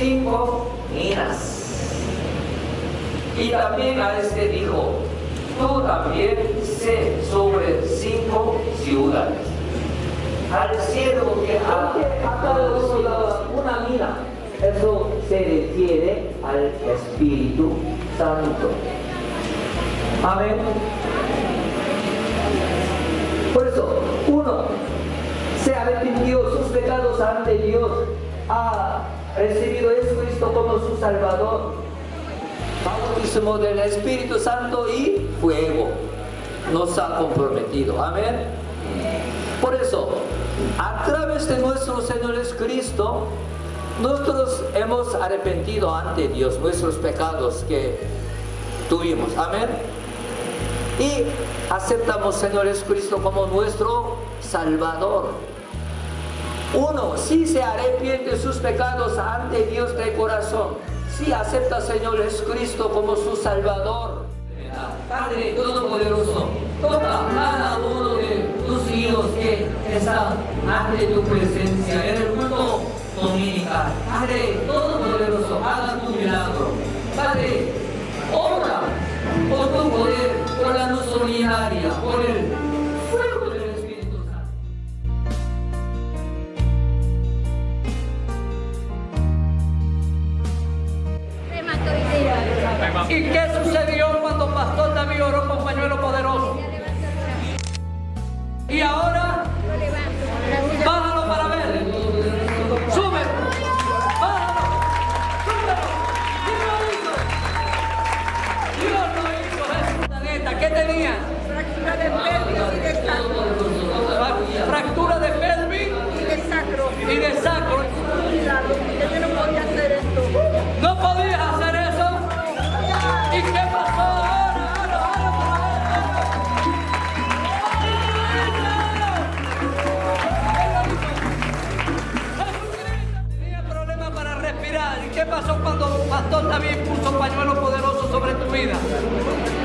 cinco minas. Y también a este dijo, tú también sé sobre cinco ciudades. Al siervo que ha producido una mina, eso se refiere al Espíritu Santo. Amén. Por eso, uno se arrepintió sus pecados ante Dios, ha recibido a Jesucristo como su Salvador. Bautismo del Espíritu Santo y fuego nos ha comprometido. Amén. Por eso, a través de nuestro Señor Jesucristo, nosotros hemos arrepentido ante Dios nuestros pecados que tuvimos. Amén. Y aceptamos Señor Jesucristo como nuestro Salvador. Uno, si se arrepiente sus pecados ante Dios de corazón, si acepta Señor Jesucristo como su Salvador. Padre Todopoderoso, toca cada uno de tus hijos que están ante tu presencia en el culto dominical. Padre David puso pañuelo poderoso sobre tu vida?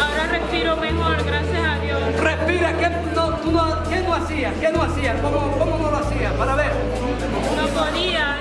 Ahora respiro mejor, gracias a Dios. Respira, ¿qué no, tú no, ¿qué no hacías? ¿Qué no hacías? ¿Cómo, ¿Cómo no lo hacías? Para ver. No podía,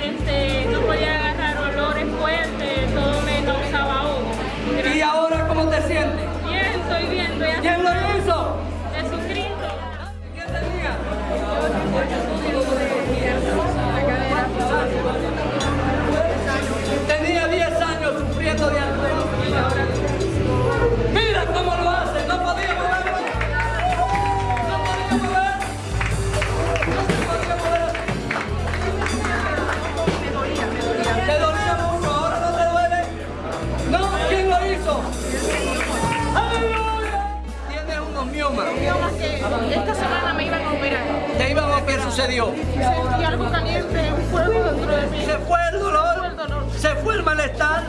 sucedió. Sentí algo caliente, un fuego dentro de mí. Se fue el dolor, se fue el malestar.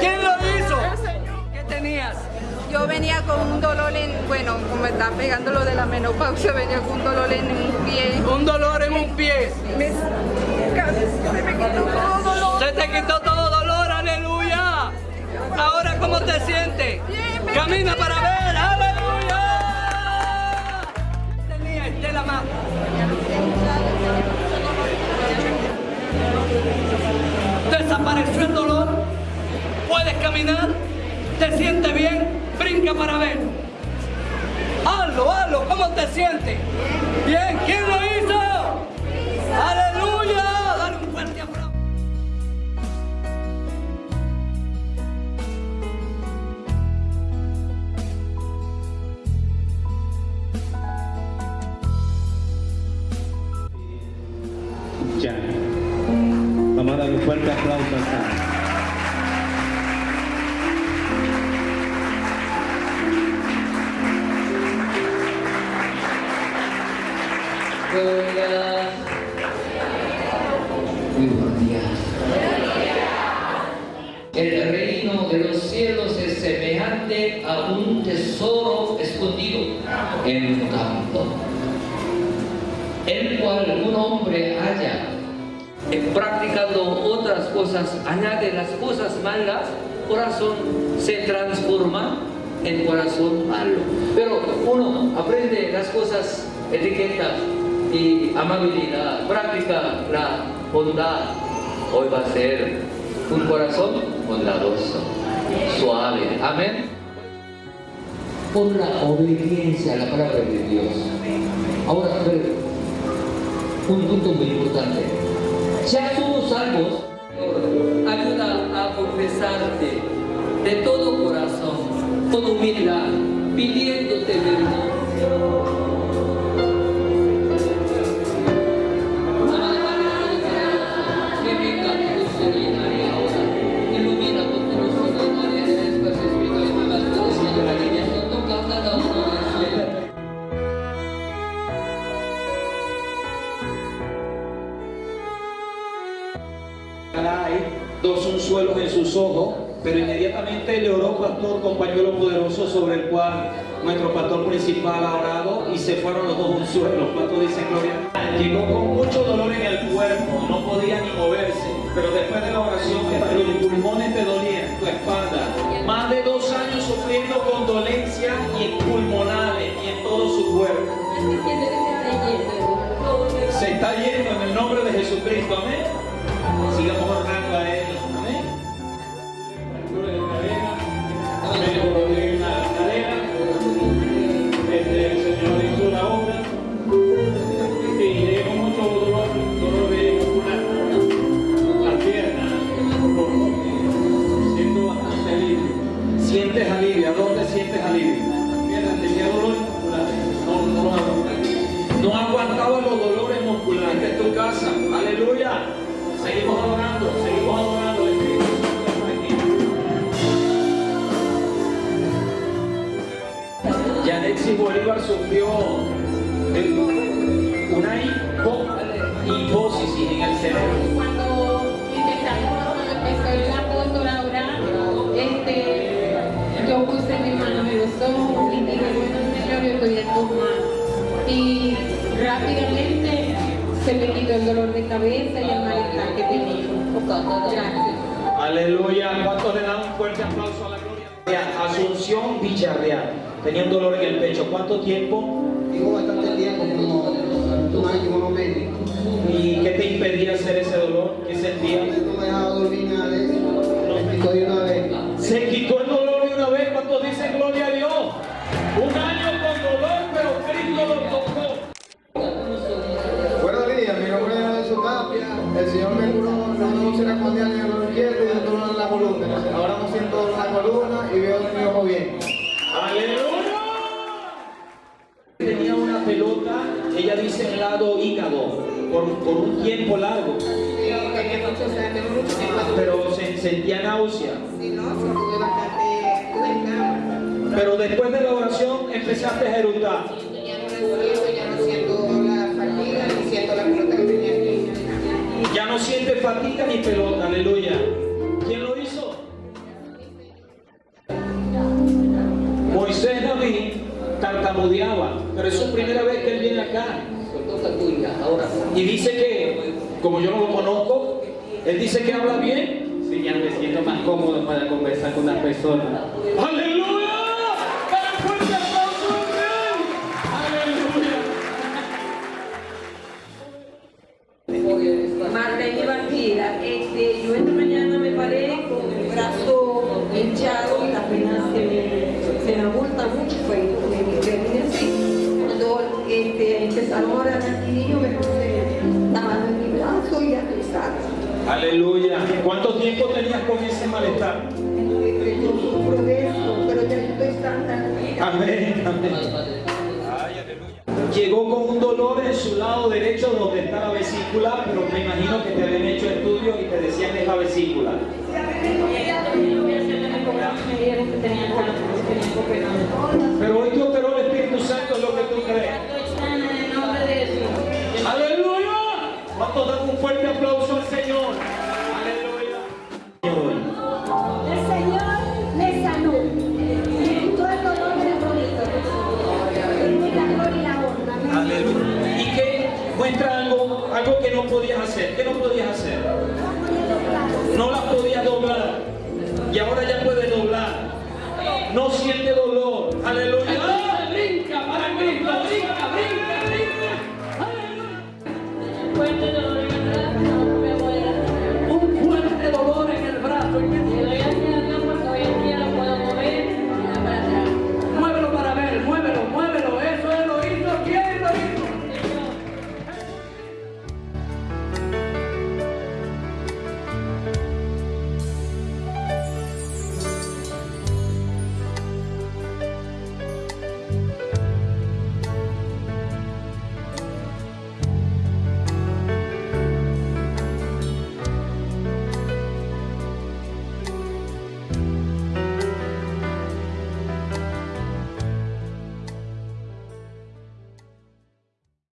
¿Quién lo hizo? El Señor. ¿Qué tenías? Yo venía con un dolor en, bueno, como me está pegando lo de la menopausia, venía con un dolor en un pie. Un dolor en un pie. Me, se me quitó todo dolor. Se te quitó todo dolor, aleluya. Ahora, ¿cómo te sientes? Bien, Camina para ver, aleluya. ¿Qué tenía Estela más? Desapareció el dolor. Puedes caminar. Te sientes bien. Brinca para ver. Hazlo, hazlo. ¿Cómo te sientes? Bien. ¿Quién lo hizo? Aleluya. Ya. Vamos a dar un fuerte aplauso al. Gloria. Muy buenos días. El reino de los cielos es semejante a un tesoro escondido en un campo, el cual un hombre halla, eh, practicando otras cosas, añade las cosas malas, corazón se transforma en corazón malo. Pero uno aprende las cosas etiquetas y amabilidad, practica la bondad. Hoy va a ser un corazón bondadoso, suave. Amén. Por la obediencia a la palabra de Dios. Ahora, un punto muy importante. Ya somos salvos. Ayuda a confesarte de todo corazón, con humildad, pidiéndote perdón. Dos unzuelos en sus ojos, pero inmediatamente le oró pastor con pañuelo poderoso sobre el cual nuestro pastor principal ha orado y se fueron los dos unzuelos. ¿Cuánto dice gloria? Llegó con mucho dolor en el cuerpo, no podía ni moverse, pero después de la oración los pulmones te dolían, tu espalda, más de dos años sufriendo con dolencia y pulmonares y en todo su cuerpo. Se está yendo en el nombre de Jesucristo, amén. Sigamos orando a Él, Y rápidamente se me quitó el dolor de cabeza y el malestar que tenía. Gracias. Aleluya. ¿Cuántos le dan un fuerte aplauso a la gloria? Asunción Villarreal. Tenía un dolor en el pecho. ¿Cuánto tiempo? Digo hígado, por, un tiempo largo, pero se sentía náusea. Pero después de la oración empezaste a eructar. Ya no recuerdo, ya no siento la fatiga ni siento la pelota que tenía aquí. Ya no siente fatiga ni pelota, aleluya. ¿Quién lo hizo? Moisés David tartamudeaba, pero es su primera vez que él viene acá. Toca tuya, ahora. Y dice que, como yo no lo conozco, él dice que habla bien. Sí, ya me siento más cómodo para conversar con las personas. ¡Aleluya! Este, empezaron a orar aquí, yo me puse la mano en mi brazo y a rezar. ¡Aleluya! ¿Cuánto tiempo tenías con ese malestar? Yo sufro de eso, pero ya yo estoy sana. Amén, amén. Llegó con un dolor en su lado derecho donde está la vesícula, pero me imagino que te habían hecho estudios y te decían es la vesícula. Me no podías hacer? ¿Qué no podías hacer? No las podías doblar. Y ahora ya puedes doblar. No siente dolor. Aleluya. Brinca para Cristo. Brinca, brinca, brinca. Aleluya.